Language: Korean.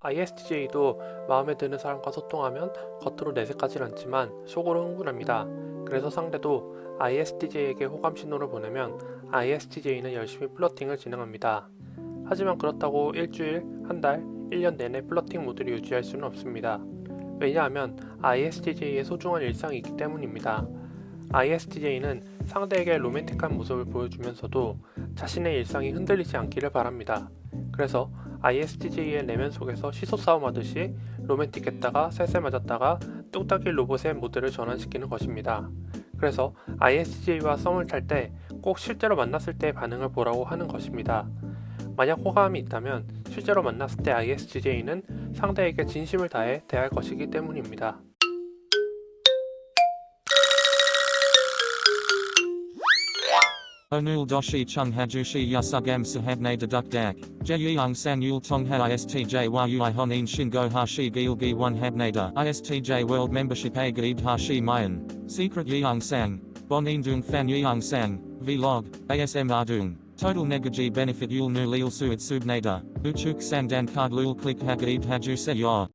ISTJ도 마음에 드는 사람과 소통하면 겉으로 내색하진 않지만 속으로 흥분합니다. 그래서 상대도 ISTJ에게 호감 신호를 보내면 ISTJ는 열심히 플러팅을 진행합니다. 하지만 그렇다고 일주일, 한 달, 1년 내내 플러팅 모드를 유지할 수는 없습니다. 왜냐하면 ISTJ의 소중한 일상이 있기 때문입니다. ISTJ는 상대에게 로맨틱한 모습을 보여주면서도 자신의 일상이 흔들리지 않기를 바랍니다. 그래서 ISTJ의 내면 속에서 시소 싸움하듯이 로맨틱했다가 쎄쎄 맞았다가 뚝딱이 로봇의 모드를 전환시키는 것입니다. 그래서 ISTJ와 썸을 탈 때 꼭 실제로 만났을 때의 반응을 보라고 하는 것입니다. 만약 호감이 있다면 실제로 만났을 때 ISTJ는 상대에게 진심을 다해 대할 것이기 때문입니다. Onul doshi chung hajushi yasugam sahabne deduk dak. Jeyung san yul tongha istj yui honin shingo hashi gilgi one habnada. Istj world membership a gaib hashi mayan. Secret yeung sang. Bonin dung fan yeung sang. Vlog. ASM ardung. Total negaji benefit yul nu lil suit subnada. Uchuk sandan card lul click hagaib haju se yor.